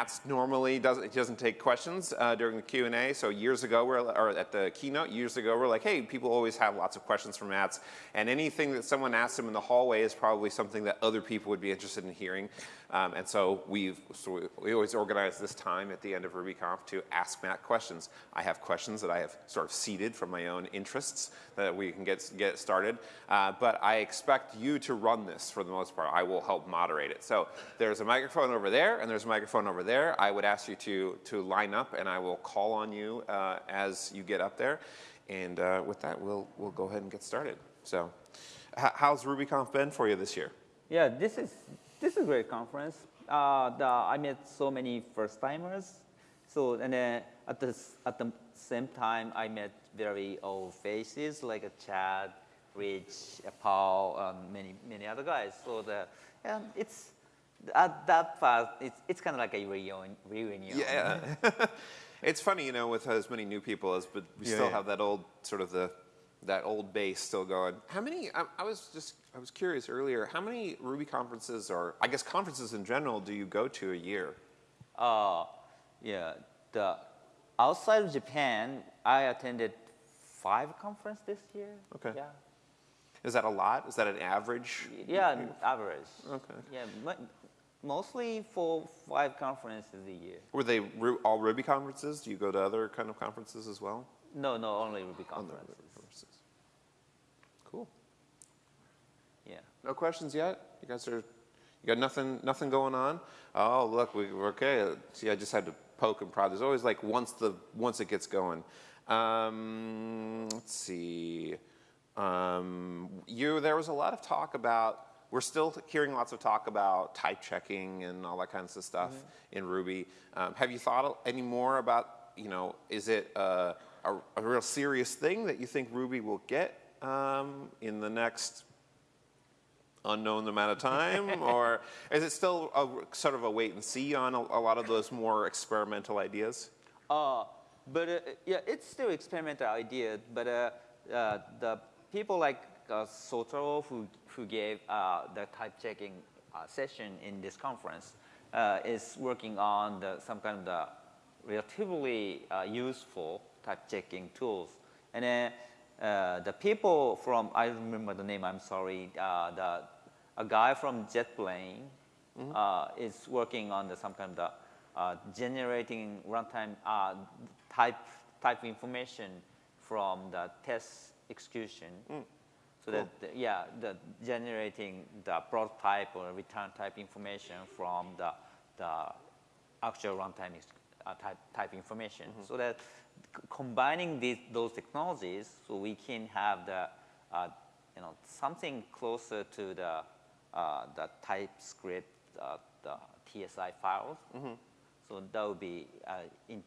Matz normally doesn't, he doesn't take questions uh, during the Q&A. So years ago, we're, or at the keynote, years ago, we're like, hey, people always have lots of questions for Matz. And anything that someone asks him in the hallway is probably something that other people would be interested in hearing. Um, and so, we've, so we always organize this time at the end of RubyConf to ask Matt questions. I have questions that I have sort of seeded from my own interests that we can get, get started. Uh, but I expect you to run this for the most part. I will help moderate it. So there's a microphone over there and there's a microphone over there. I would ask you to, to line up and I will call on you uh, as you get up there. And uh, with that, we'll, we'll go ahead and get started. So how's RubyConf been for you this year? Yeah, this is this is a great conference. Uh, the, I met so many first timers. So and then at the at the same time, I met very old faces like a Chad, Rich, Paul, um, many many other guys. So the um, it's at that part, it's it's kind of like a reunion. reunion. Yeah. it's funny, you know, with as many new people as, but we yeah, still yeah. have that old sort of the that old base still going. How many, I, I, was just, I was curious earlier, how many Ruby conferences or, I guess conferences in general, do you go to a year? Uh, yeah, the, outside of Japan, I attended five conferences this year. Okay. Yeah. Is that a lot? Is that an average? Yeah, average. Okay. Yeah, mostly for five conferences a year. Were they all Ruby conferences? Do you go to other kind of conferences as well? No, no, only Ruby conferences. Cool. Yeah. No questions yet? You guys are, you got nothing, nothing going on? Oh, look, we, are okay. See, I just had to poke and prod. There's always like once the, once it gets going. Um, let's see. Um, you, there was a lot of talk about, we're still hearing lots of talk about type checking and all that kinds of stuff mm -hmm. in Ruby. Um, have you thought any more about, you know, is it a, a, a real serious thing that you think Ruby will get um, in the next unknown amount of time? or is it still a, sort of a wait and see on a, a lot of those more experimental ideas? Uh, but uh, yeah, it's still experimental idea, but uh, uh, the people like uh, Sotaro who, who gave uh, the type checking uh, session in this conference is working on the, some kind of the relatively useful type checking tools. And then uh, the people from, I remember the name, I'm sorry, uh, the, a guy from JetBrains mm -hmm. uh, is working on the, some kind of the, uh, generating runtime uh, type, type information from the test execution. Mm. So cool. that, the, yeah, the generating the prototype or return type information from the, the actual runtime type, type information. Mm -hmm. So that combining these, those technologies so we can have the, uh, you know, something closer to the, uh, the TypeScript, uh, the TSI files. Mm -hmm. So that would be, uh, in,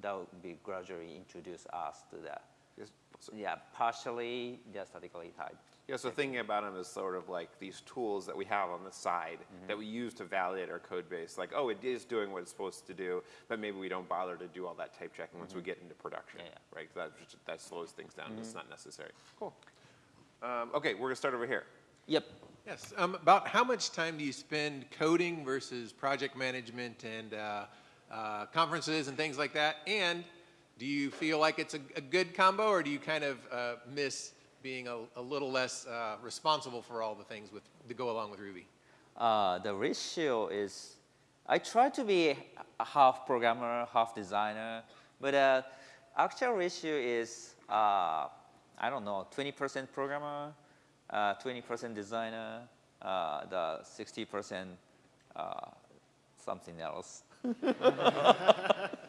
that would be gradually introduce us to that. Yes. Yeah, partially just statically typed. Yeah, so thinking about them as sort of like these tools that we have on the side mm -hmm. that we use to validate our code base. Like, oh, it is doing what it's supposed to do, but maybe we don't bother to do all that type checking mm -hmm. once we mm-hmm. get into production, yeah, yeah. right? That, that slows things down. Mm -hmm. It's not necessary. Cool. Um, okay, we're going to start over here. Yep. Yes. Um, about how much time do you spend coding versus project management and uh, uh, conferences and things like that? And do you feel like it's a, a good combo, or do you kind of uh, miss being a, a little less uh, responsible for all the things with, to go along with Ruby? Uh, the ratio is, I try to be a half programmer, half designer, but uh, actual ratio is, uh, I don't know, 20% programmer, 20% uh, designer, uh, the 60% something else.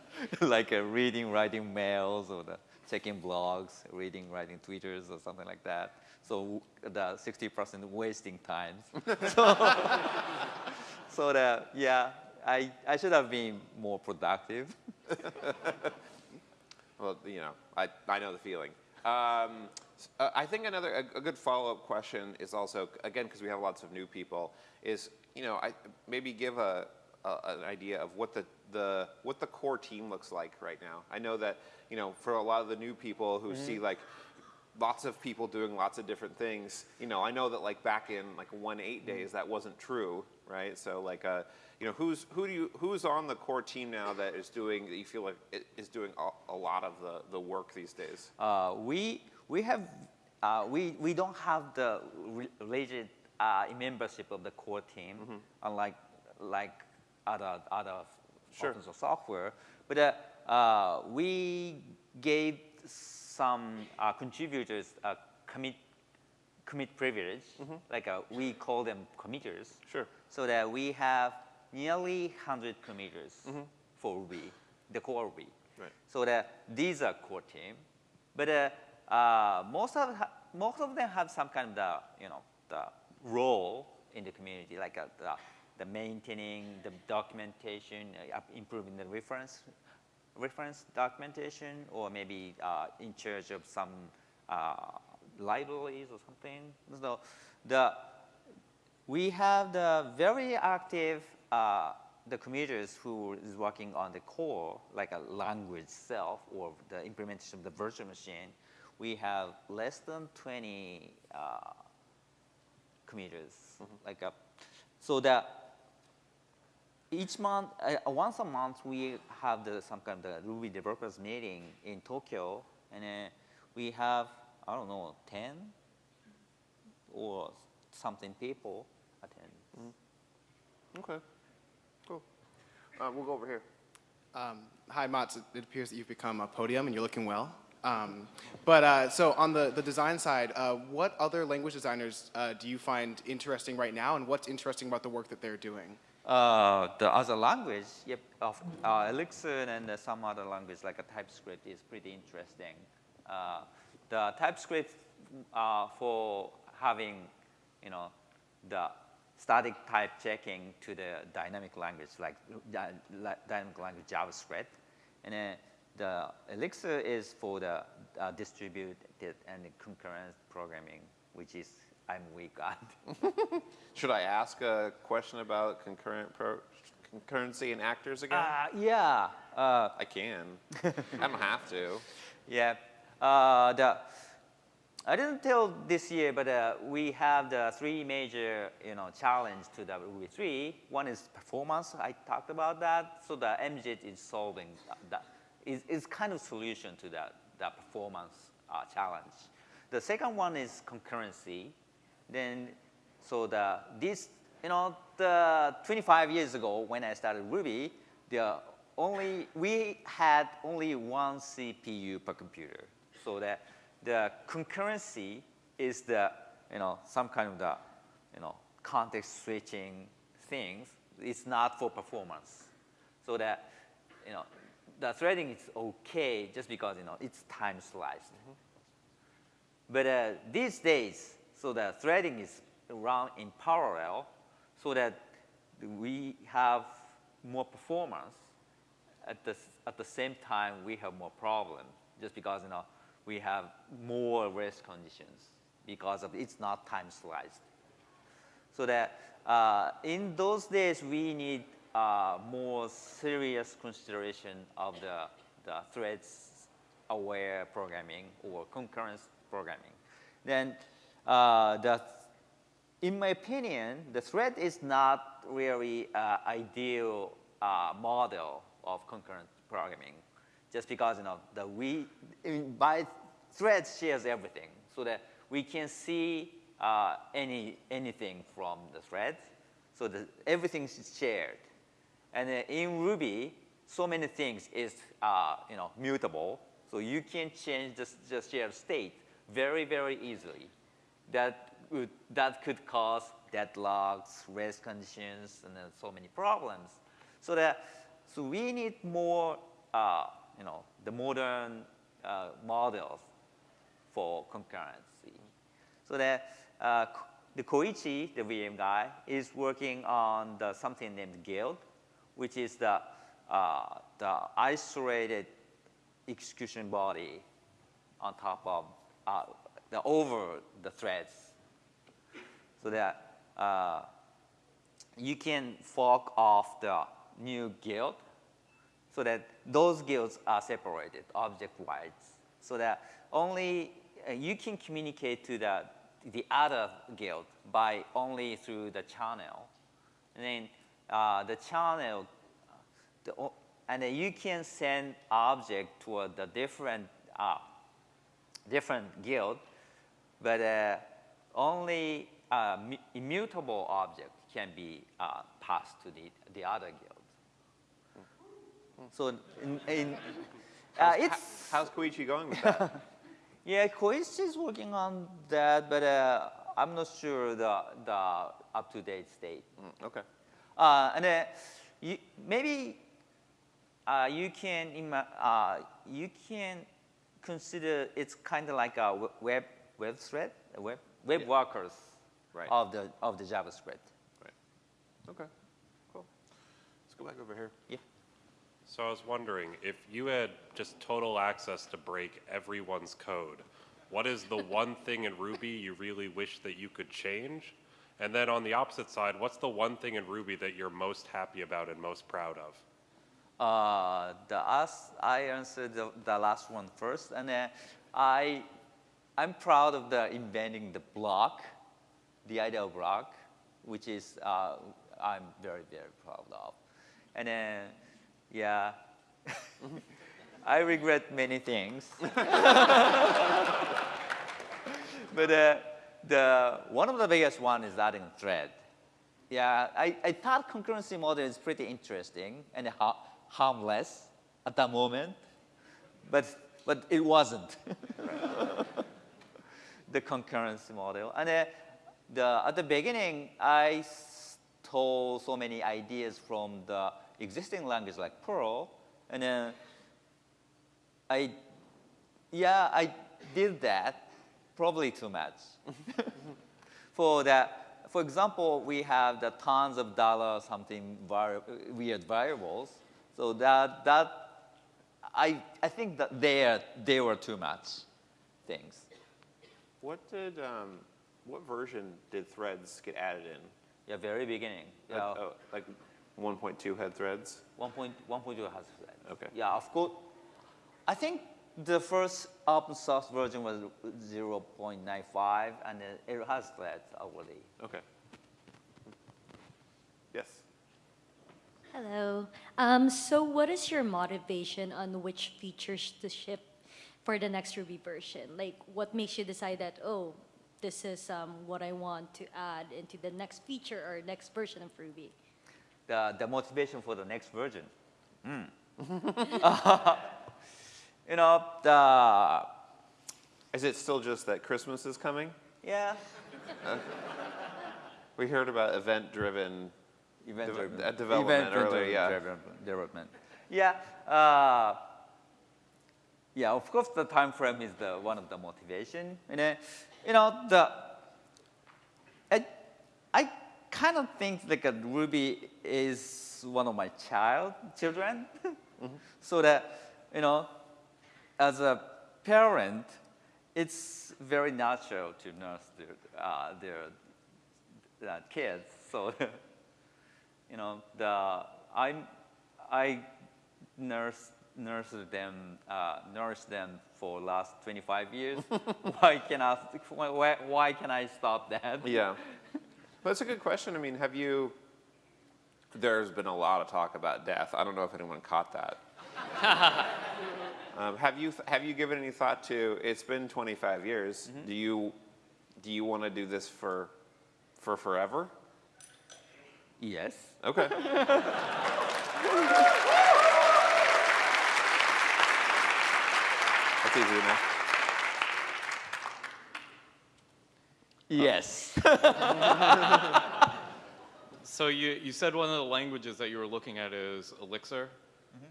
like reading, writing mails, or the checking blogs, reading, writing Twitters or something like that. So the 60% wasting time. so, so that, yeah, I, I should have been more productive. well, you know, I, I know the feeling. Um, uh, I think another, a, a good follow-up question is also, again, because we have lots of new people, is, you know, I, maybe give a, a, an idea of what the, the, what the core team looks like right now. I know that, you know, for a lot of the new people who mm -hmm. see like, lots of people doing lots of different things. You know, I know that like back in like one eight days that wasn't true, right? So like, uh, you know, who's who do you who's on the core team now that is doing that you feel like is doing a, a lot of the the work these days? Uh, we we have uh, we we don't have the re- rigid uh, membership of the core team, unlike like other other Sure. source software. But uh, uh, we gave some uh, contributors a commit commit privilege, like uh, we call them committers. Sure. So that we have nearly 100 committers for Ruby, the core Ruby. Right. So that these are core team, but uh, uh, most of most of them have some kind of the you know the role in the community, like uh, the, the maintaining the documentation, uh, improving the reference reference documentation, or maybe uh, in charge of some uh, libraries or something. So the we have the very active uh, the committers who is working on the core, like a language itself or the implementation of the virtual machine. We have less than 20 uh, committers, like a, so that each month, uh, once a month, we have the, some kind of the Ruby developers meeting in Tokyo, and uh, we have I don't know 10 or something people attend. Okay. Cool. Uh, we'll go over here. Um, hi, Matz. It, it appears that you've become a podium and you're looking well. Um, but uh, so on the, the design side, uh, what other language designers uh, do you find interesting right now, and what's interesting about the work that they're doing? Uh, the other language, yep, of uh, Elixir and uh, some other language like a TypeScript is pretty interesting. Uh, the TypeScript uh, for having, you know, the static type checking to the dynamic language like dy- dynamic language JavaScript, and then the Elixir is for the distributed and concurrent programming, which is I'm weak at. Should I ask a question about concurrent pro- concurrency and actors again? Uh, yeah. Uh, I can. I don't have to. Yeah. Uh, the, I didn't tell this year, but uh, we have the three major, you know, challenge to the Ruby 3. One is performance. I talked about that. So the MJIT is solving that. Is is kind of solution to that that performance uh, challenge. The second one is concurrency. Then, so the this, you know, the 25 years ago when I started Ruby, the only we had only one CPU per computer. So that the concurrency is the you know some kind of the you know context switching things. It's not for performance. So that you know the threading is okay just because you know it's time sliced. But uh, these days, so the threading is run in parallel so that we have more performance. At the, at the same time, we have more problem just because you know, we have more race conditions because of it's not time sliced. So that uh, in those days, we need uh, more serious consideration of the, the threads aware programming or concurrent programming. Then uh, in my opinion, the thread is not really uh, ideal uh, model of concurrent programming, just because you know the we by thread shares everything, so that we can see uh, any anything from the thread, so that everything is shared. And in Ruby, so many things is uh, you know mutable, so you can change the, the shared state very very easily. That would, that could cause deadlocks, race conditions, and so many problems. So that so we need more uh, you know the modern uh, models for concurrency. So that uh, the Koichi, the VM guy, is working on the, something named Guild, which is the, uh, the isolated execution body on top of uh, the over the threads, so that uh, you can fork off the new guild so that those guilds are separated object-wise so that only uh, you can communicate to the, the other guild by only through the channel. And then uh, the channel, the, and then you can send object toward the different, uh, different guild, but uh, only uh, immutable object can be uh, passed to the, the other guild. So in, in uh, it's How's Koichi going with that? yeah, Koichi is working on that, but uh, I'm not sure the the up to date state. Mm, okay. Uh, and uh, you, maybe uh, you can uh, you can consider it's kind of like a web web thread, web web Yeah. workers Right. of the of the JavaScript. Right. Okay. Cool. Let's go back over here. Yeah. So I was wondering, if you had just total access to break everyone's code, what is the one thing in Ruby you really wish that you could change? And then on the opposite side, what's the one thing in Ruby that you're most happy about and most proud of? Uh, the us, I answered the, the last one first, and then I, I'm proud of the inventing the block, the idea of block, which is uh, I'm very very proud of, and then yeah, I regret many things, but uh, the one of the biggest one is adding thread. Yeah, I, I thought concurrency model is pretty interesting and ha- harmless at the moment, but, but it wasn't. the concurrency model. And uh, the, at the beginning, I stole so many ideas from the existing language like Perl, and then I, yeah, I did that probably too much. for that, for example, we have the tons of dollar something weird variables. So that that I I think that they are, they were too much things. What did um, what version did threads get added in? Yeah, very beginning. Like, Yeah, oh, like 1.2 had threads. one point one point two has that. Okay. Yeah, of course. I think the first open source version was 0.95, and it has threads already. Okay. Yes. Hello. Um, so what is your motivation on which features to ship for the next Ruby version? Like, what makes you decide that, oh, this is um, what I want to add into the next feature or next version of Ruby? the, the motivation for the next version. Mm. you know, the, Is it still just that Christmas is coming? yeah, We heard about event-driven. event Deve- driven. uh, development event earlier, driven yeah. development- Development. Yeah. Uh, yeah, of course, the time frame is the one of the motivation. And then, you know, the I, I kind of think like a Ruby is one of my child children, so that you know, as a parent, it's very natural to nurse their uh, their uh, kids. So, you know, the I'm I nurse nurse them uh, nurse them for last 25 years. why can I why, why can I stop that? Yeah. That's a good question. I mean, have you? There's been a lot of talk about death. I don't know if anyone caught that. um, have you have you given any thought to? It's been 25 years. Do you do you want to do this for for forever? Yes. Okay. That's easy enough. Yes. So you, you said one of the languages that you were looking at is Elixir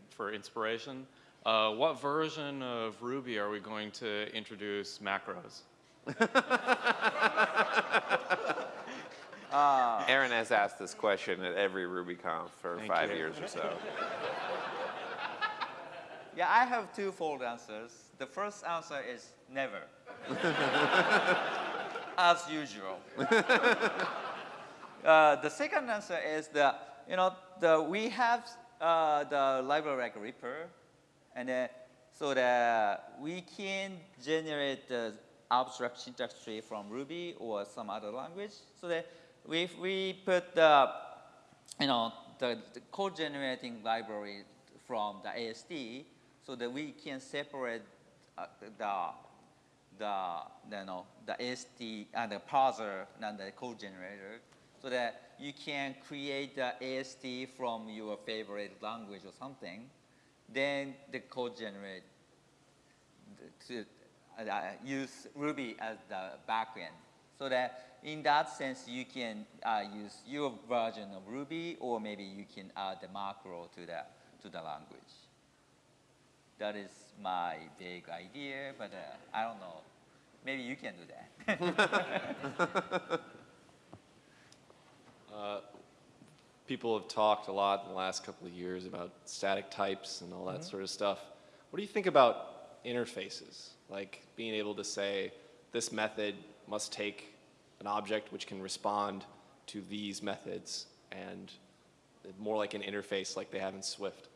for inspiration. Uh, what version of Ruby are we going to introduce macros? Aaron has asked this question at every RubyConf for Thank five you. years or so. Yeah, I have two fold answers. The first answer is never. As usual. uh, the second answer is that, you know, the, we have uh, the library like Ripper, and uh, so that we can generate the abstract syntax tree from Ruby or some other language. So that if we put the, you know, the, the code generating library from the AST, so that we can separate uh, the the you know the AST and the parser and the code generator, so that you can create the AST from your favorite language or something, then the code generate to uh, use Ruby as the backend. So that in that sense, you can uh, use your version of Ruby, or maybe you can add the macro to the to the language. That is my big idea, but uh, I don't know. Maybe you can do that. Uh, people have talked a lot in the last couple of years about static types and all that sort of stuff. What do you think about interfaces? Like being able to say, this method must take an object which can respond to these methods and more like an interface like they have in Swift.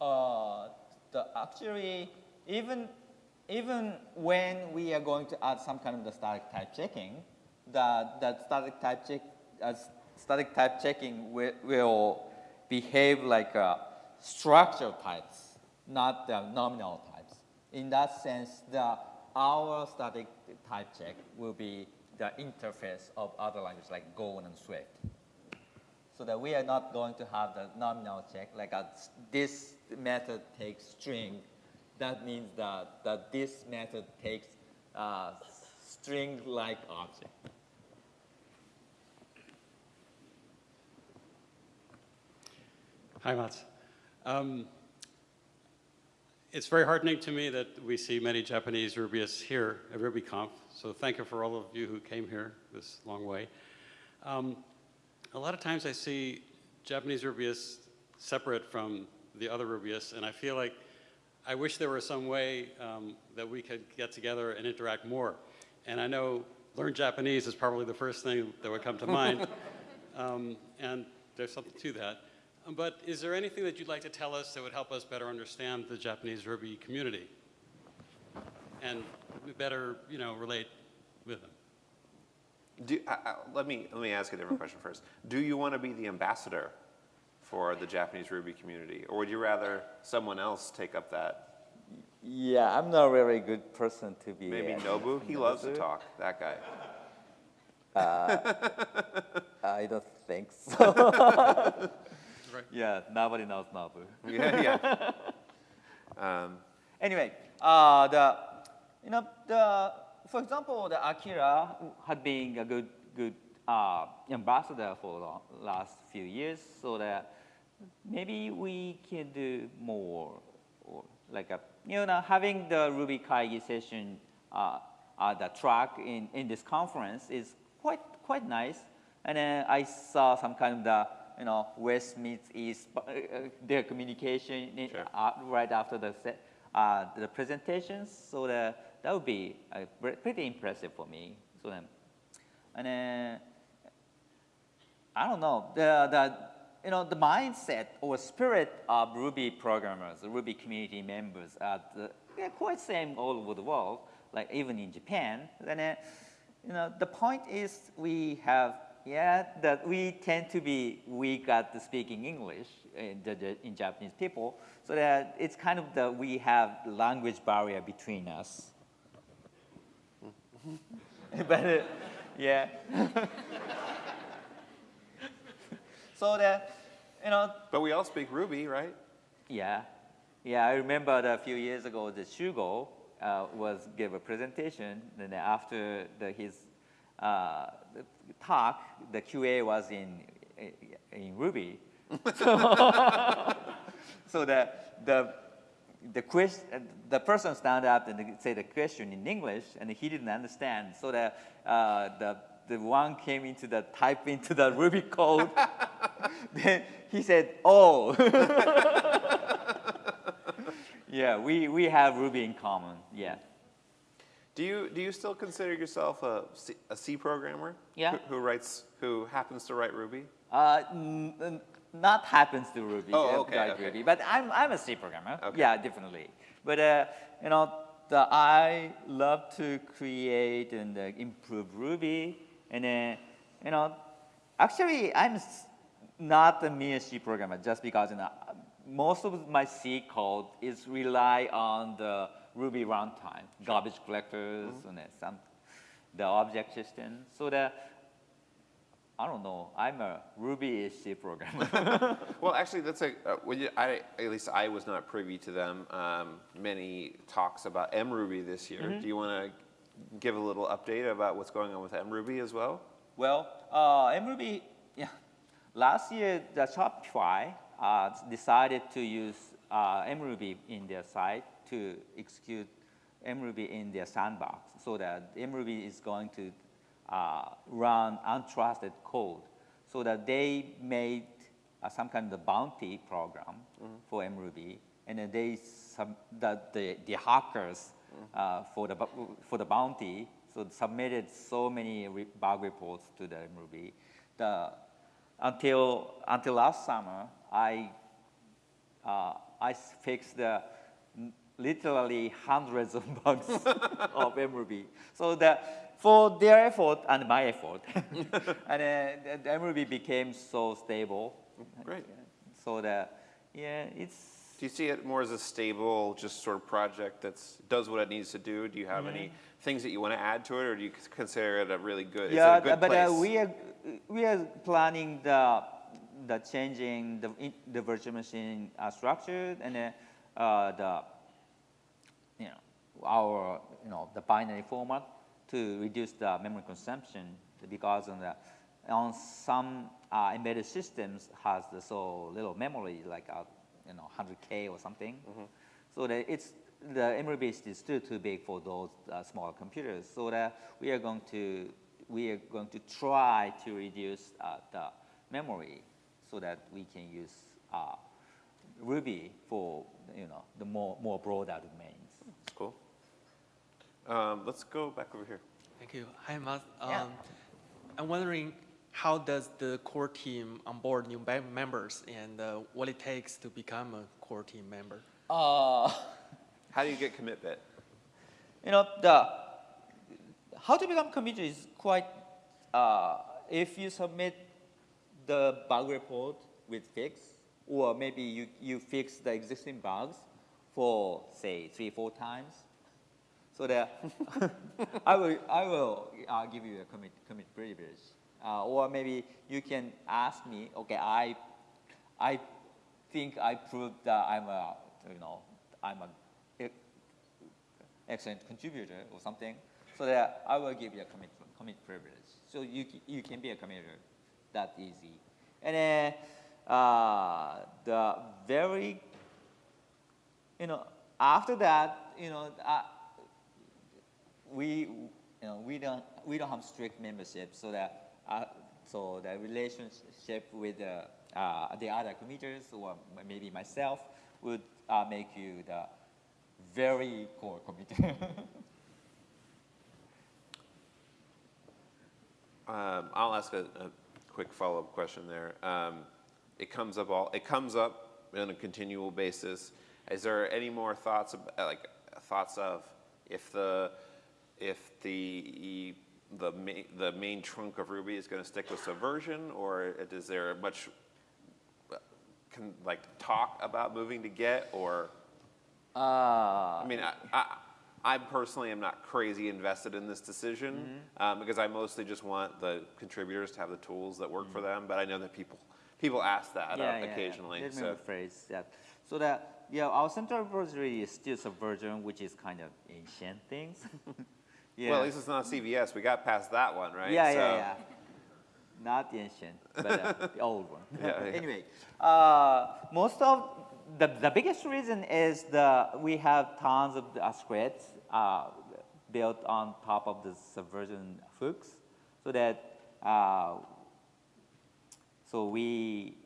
Uh, the actually even even when we are going to add some kind of the static type checking, the the static type check uh, static type checking will, will behave like uh, structural types, not the nominal types. In that sense, the our static type check will be the interface of other languages like Go and Swift so that we are not going to have the nominal check, like a, this method takes string. That means that, that this method takes uh, string-like object. Hi, Matz. Um, it's very heartening to me that we see many Japanese Rubyists here at RubyConf, so thank you for all of you who came here this long way. Um, a lot of times I see Japanese Rubyists separate from the other Rubyists, and I feel like I wish there were some way um, that we could get together and interact more. And I know learn Japanese is probably the first thing that would come to mind, um, and there's something to that. But is there anything that you'd like to tell us that would help us better understand the Japanese Ruby community and better, you know, relate with them? Do, I, I, let me let me ask a different question first. Do you want to be the ambassador for the Japanese Ruby community, or would you rather someone else take up that? Yeah, I'm not a very good person to be. Maybe uh, Nobu. He loves to talk. That guy. I don't think so. Right. Yeah, nobody knows Nobu. Yeah, yeah. Um, Anyway, uh, the you know the for example, the Akira had been a good good uh, ambassador for the last few years, so that maybe we can do more, or like a you know having the Ruby Kaigi session uh, uh, the track in in this conference is quite quite nice, and then I saw some kind of the you know West meets East, uh, uh, their communication in, uh, right after the set, uh, the presentations. So the, that would be uh, pretty impressive for me. So then, and then I don't know the the you know the mindset or spirit of Ruby programmers, Ruby community members are the, quite same all over the world. Like even in Japan, then uh, you know the point is we have yeah that we tend to be weak at the speaking English in, the, the, in Japanese people, so that it's kind of the we have language barrier between us. but uh, yeah. so that you know but we all speak Ruby, right? yeah, yeah. I remember that a few years ago, the Shugo uh, was gave a presentation, and then after the, his uh, the talk, the QA was in in Ruby. so, so the the the question, the person stand up and say the question in English, and he didn't understand. So the uh, the the one came into the type into the Ruby code. then he said, "Oh." yeah, we, we have Ruby in common. Yeah. Do you do you still consider yourself a C, a C programmer? Yeah. Who, who writes who happens to write Ruby? Uh, n- n- not happens to Ruby. Oh, uh, okay, okay. Ruby, but I'm, I'm a C programmer. Okay. Yeah, definitely. But uh, you know, the, I love to create and uh, improve Ruby, and then you know, actually I'm not a mere C programmer just because you know, most of my C code is rely on the Ruby runtime, garbage collectors, and then some the object system. So that I don't know, I'm a Ruby C programmer. Well, actually, that's a, uh, when you, I, at least I was not privy to them. Um, many talks about mRuby this year. Mm-hmm. Do you want to give a little update about what's going on with mRuby as well? Well, uh, mRuby, yeah, last year the Shopify uh, decided to use uh, mRuby in their site to execute mRuby in their sandbox so that mRuby is going to uh, run untrusted code so that they made uh, some kind of bounty program for mRuby and then they sub- the, the, the hackers uh, for, the, for the bounty so submitted so many re- bug reports to the mRuby. The, until, until last summer, I, uh, I fixed the literally hundreds of bugs of mRuby. So that for their effort and my effort, and uh, the, mRuby became so stable. Great. So that, yeah, it's Do you see it more as a stable, just sort of project that does what it needs to do? Do you have any Mm-hmm. things that you want to add to it, or do you consider it a really good? Yeah, a good but uh, we are we are planning the the changing the the virtual machine uh, structure and uh, uh, the you know our you know the binary format to reduce the memory consumption because on the on some uh, embedded systems has the so little memory like uh, you know 100k or something. So that it's the memory base is still too big for those uh, small computers. So that we are going to we are going to try to reduce uh, the memory so that we can use uh, Ruby for you know the more more broader domains. That's cool. Um, let's go back over here. Thank you. Hi, Matt. Yeah. Um, I'm wondering how does the core team onboard new members and uh, what it takes to become a core team member? Uh, How do you get commit bit? you know the how to become committer is quite uh, if you submit the bug report with fix or maybe you, you fix the existing bugs for say three four times so that I will I will uh, give you a commit commit privilege uh, or maybe you can ask me okay I I think I proved that I'm a you know I'm a excellent contributor or something, so that I will give you a commit, commit privilege. So you, you can be a committer that easy. And then uh, the very, you know, after that, you know, uh, we, you know, we don't, we don't have strict membership, so that, uh, so the relationship with the, uh, the other committers or maybe myself would uh, make you the very core committee. Um, I'll ask a, a quick follow-up question there. Um, it comes up all. It comes up on a continual basis. Is there any more thoughts, ab- like thoughts of if the if the the main, the main trunk of Ruby is going to stick with Subversion, or is there much uh, can like talk about moving to Git, or uh, I mean, I, I, I personally am not crazy invested in this decision Mm-hmm. um, because I mostly just want the contributors to have the tools that work for Mm-hmm. them. But I know that people people ask that uh, occasionally. Let me so rephrase that. So that, yeah, our central repository is still Subversion, which is kind of ancient things. yeah. well, at least it's not CVS. We got past that one, right? Yeah, so, yeah, yeah. Not the ancient, but uh, the old one. Yeah. Anyway, uh, most of the, the biggest reason is the we have tons of uh, scripts uh, built on top of the subversion hooks, so that uh, so we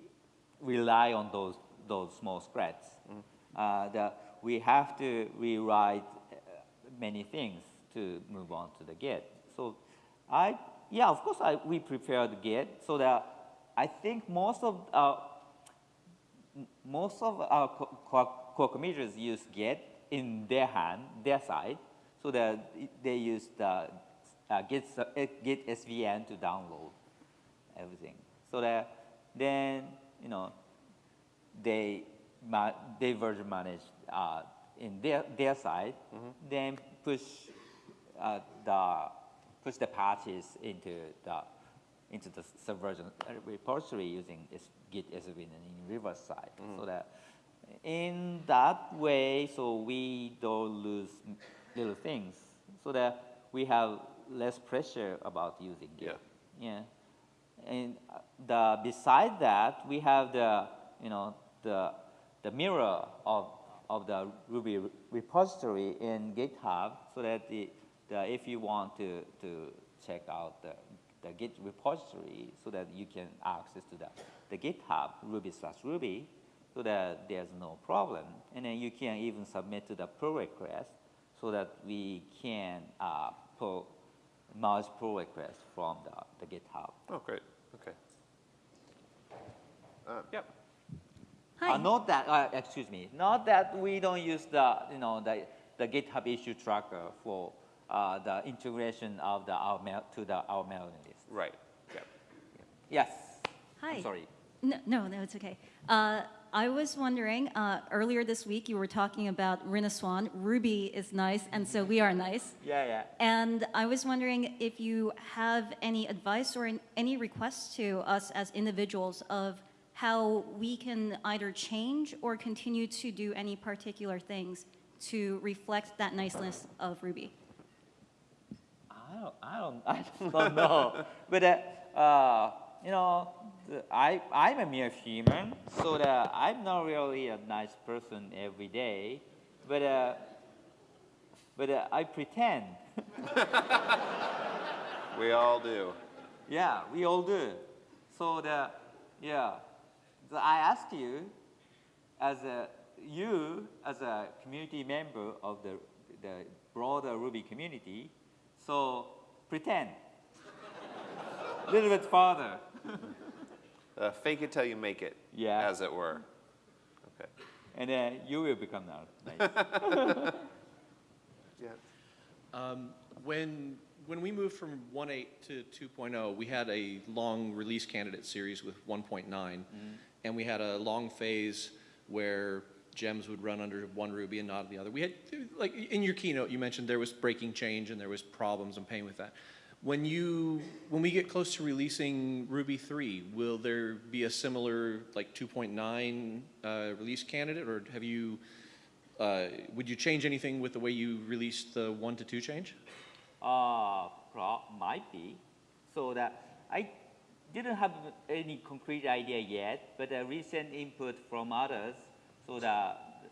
rely on those those small scripts. Uh, the, we have to rewrite uh, many things to move on to the Git. So I, yeah, of course, I, we prepared Git so that I think most of our, most of our co- co- core committers use Git in their hand, their side, so that they use the uh, Git, uh, Git SVN to download everything. So that then, you know, they, ma- they version manage uh, in their, their side, then push uh, the, push the patches into the, into the subversion repository using this Git SVN in reverse side. So that in that way, so we don't lose little things, so that we have less pressure about using Git. Yeah. Yeah. And uh, the beside that, we have the you know the the mirror of of the Ruby repository in GitHub, so that the, the if you want to to check out the the Git repository, so that you can access to the the GitHub Ruby slash Ruby, so that there's no problem, and then you can even submit to the pull request, so that we can uh, pull merge pull request from the, the GitHub. Oh, great. Okay. Uh, yep. Hi. Uh, not that, uh, excuse me, not that we don't use the, you know, the, the GitHub issue tracker for uh, the integration of the our mail to the our mailing list. Right. Yep. Yes. Hi. I'm sorry. No, no, no, it's okay. Uh, I was wondering, uh, earlier this week you were talking about Renaissance. Ruby is nice, and so we are nice. Yeah, yeah. And I was wondering if you have any advice or an- any requests to us as individuals of how we can either change or continue to do any particular things to reflect that niceness of Ruby. I don't, I don't, I don't know. but uh, uh, you know, the, I, I'm a mere human, so that I'm not really a nice person every day. But uh, but uh, I pretend. We all do. Yeah, we all do. So the yeah, the, I ask you, as a you as a community member of the the broader Ruby community, so pretend a little bit farther. Uh, fake it till you make it. Yeah. As it were. Okay. and then you will become that. nice. Yeah. Um, when, when we moved from 1.8 to 2.0, we had a long release candidate series with 1.9, and we had a long phase where gems would run under one Ruby and not the other. We had, like, in your keynote, you mentioned there was breaking change and there was problems and pain with that. When you, when we get close to releasing Ruby 3, will there be a similar, like, 2.9 uh, release candidate, or have you, uh, would you change anything with the way you released the 1 to 2 change? Uh, might be. So that I didn't have any concrete idea yet, but a recent input from others, so that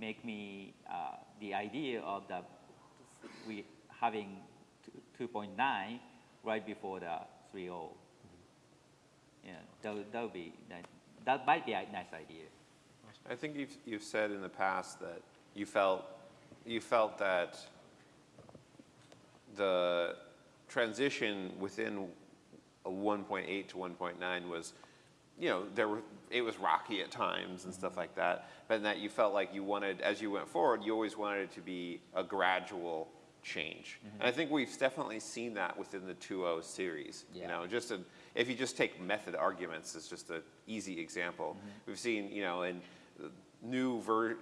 make me uh, the idea of the we having 2.9 right before the 3.0. Yeah, that that would be that, that might be a nice idea. I think you've, you've said in the past that you felt, you felt that the transition within a 1.8 to 1.9 was, you know, there were, it was rocky at times and stuff like that, but that you felt like you wanted, as you went forward, you always wanted it to be a gradual change. Mm-hmm. And I think we've definitely seen that within the 2.0 series. You know, just a, if you just take method arguments as just an easy example, mm-hmm. we've seen, you know, in new ver,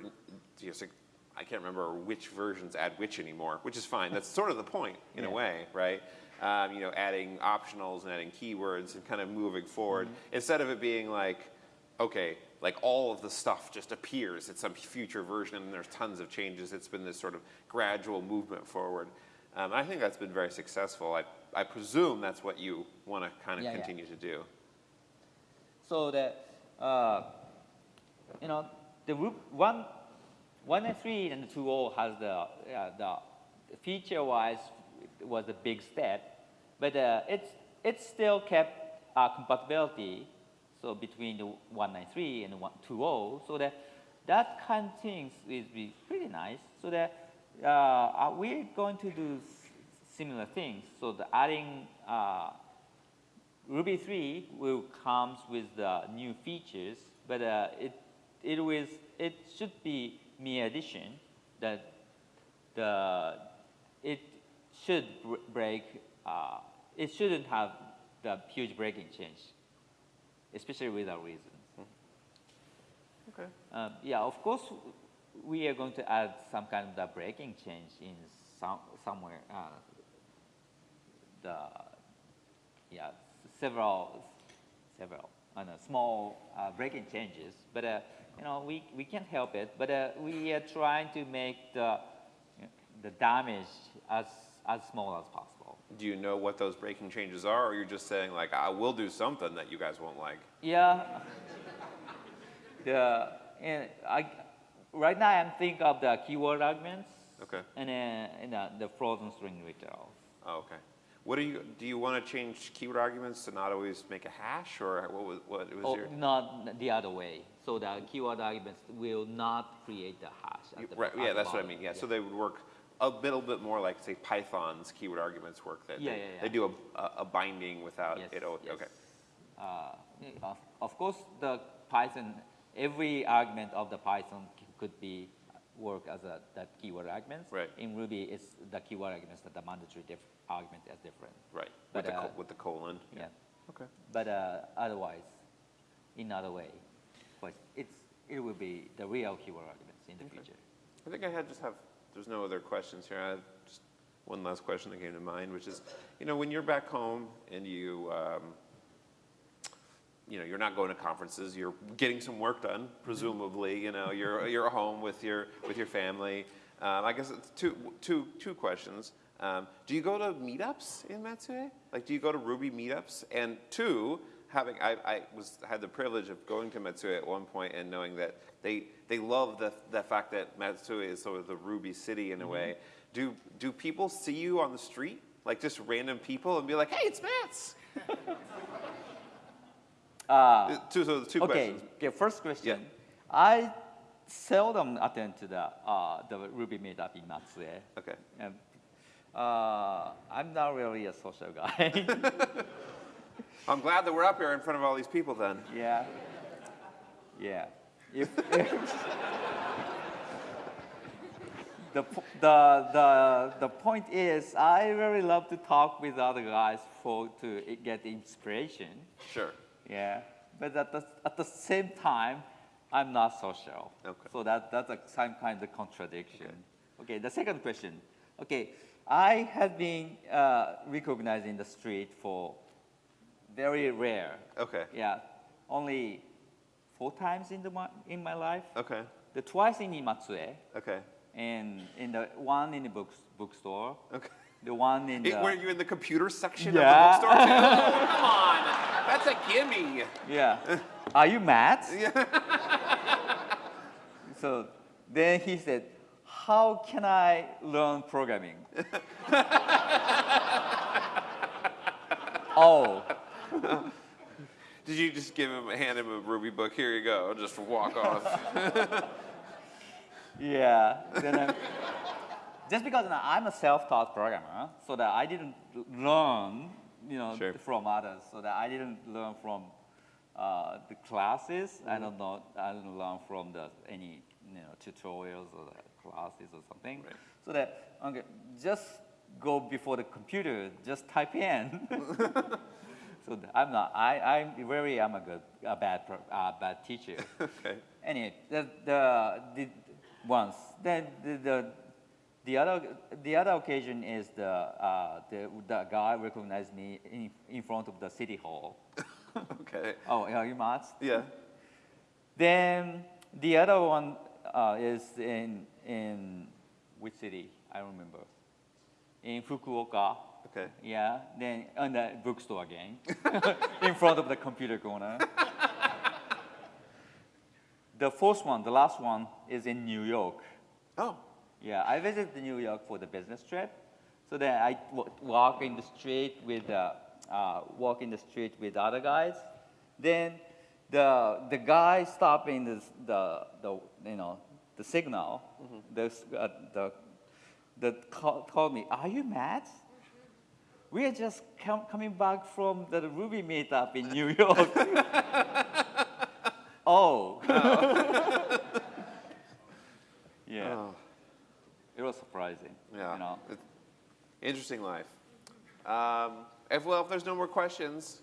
just like, I can't remember which versions add which anymore, which is fine. That's sort of the point in a way, right? Um, you know, adding optionals and adding keywords and kind of moving forward instead of it being like, okay, like all of the stuff just appears at some future version and there's tons of changes. It's been this sort of gradual movement forward. Um, I think that's been very successful. I, I presume that's what you want to kind of Yeah, yeah. continue to do. so that uh, you know the one one and three and two O has the uh, the feature wise was a big step, but uh, it's it still kept uh, compatibility so between the one nine three and the one two O so that that kind of things is be pretty nice so that uh, uh, we're going to do similar things so the adding uh, Ruby 3 will comes with the new features, but uh, it it was it should be mere addition that the it should br- break. Uh, it shouldn't have the huge breaking change, especially without reason. Okay. Uh, yeah, of course, we are going to add some kind of the breaking change in some somewhere. Uh, the yeah, several several uh, no, small uh, breaking changes, but uh, you know we we can't help it. But uh, we are trying to make the the damage as as small as possible. Do you know what those breaking changes are, or you're just saying like, I will do something that you guys won't like? Yeah. the and I right now I'm thinking of the keyword arguments Okay. and then and, uh, the frozen string literals. Oh, okay. What do you do? You want to change keyword arguments to not always make a hash, or what was what was Oh, your? not the other way. So the keyword arguments will not create the hash. At the, Right. Yeah, the that's what I bottom. mean. Yeah. So they would work a little bit more like say Python's keyword arguments work. That Yeah, they, yeah, yeah. they do a, a, a binding without Yes, it. yes. Okay. Uh, of, of course, the Python, every argument of the Python could be work as a that keyword arguments. Right. In Ruby, it's the keyword arguments that the mandatory diff argument is different. Right. But, with the uh, col- with the colon. Yeah. Okay. But uh, otherwise, in other way, but it's it will be the real keyword arguments in the future. I think I had just have, there's no other questions here. I have just one last question that came to mind, which is, you know, when you're back home and you, um, you know, you're not going to conferences, you're getting some work done, presumably, you know, you're, you're home with your, with your family. Um, I guess it's two, two, two questions. Um, do you go to meetups in Matsue? Like, do you go to Ruby meetups? And two, having, I, I was, had the privilege of going to Matsue at one point and knowing that they, they love the, the fact that Matsue is sort of the Ruby city in a way. Do, do people see you on the street? Like just random people and be like, hey, it's Matz. Uh, two, so two okay, questions. okay, first question. Yeah. I seldom attend to the, uh, the Ruby meetup in Matsue. Okay. And, uh, I'm not really a social guy. I'm glad that we're up here in front of all these people then. yeah. Yeah. If, the, the, the, the point is, I really love to talk with other guys for, to get inspiration. Sure. Yeah, but at the, at the same time, I'm not social. Okay. So that, that's a, some kind of contradiction. Okay. the second question. Okay, I have been uh, recognized in the street for very rare. Okay. Yeah, only four times in, the, in my life. Okay. The twice in Matsue, Okay. and in the one in the book, bookstore. Okay. The one in the were you in the computer section Yeah. of the bookstore too? Come on. That's a gimme. Yeah. Are you Matz? Yeah. so then he said, How can I learn programming? oh, Did you just give him, hand him a Ruby book? Here you go. Just walk off. yeah. Then I'm, just because I'm a self-taught programmer, so that I didn't learn, you know, Sure. from others, so that I didn't learn from uh, the classes. I don't know. I didn't learn from the any you know tutorials or the classes or something. Right. So that okay, just go before the computer, just type in. So I'm not. I I'm very. I'm a good, a bad, uh, bad teacher. okay. Anyway, the, the, the once then the, the the other the other occasion is the uh, the the guy recognized me in, in front of the city hall. Okay. Oh, are you Matz? Yeah. Then the other one uh, is in in which city? I don't remember. In Fukuoka. Okay. Yeah. Then on the bookstore again, in front of the computer corner. the fourth one, the last one, is in New York. Oh. Yeah, I visited New York for the business trip. So then I w- walk in the street with uh, uh, walk in the street with other guys. Then the the guy stopping the the, the you know the signal. The s- uh, the the call, told me, "Are you Matz? We are just com- coming back from the Ruby meetup in New York." oh. Yeah. Oh. It was surprising. Yeah. You know. It's- Interesting life. Um, if, well, if there's no more questions,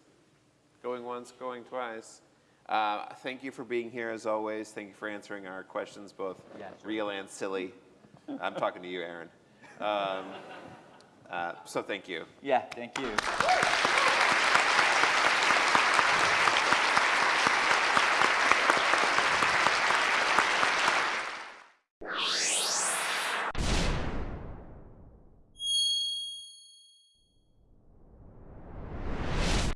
going once, going twice. Uh, thank you for being here as always. Thank you for answering our questions, both Yeah, sure. real and silly. I'm talking to you, Aaron. Um, uh, so thank you. Yeah, thank you.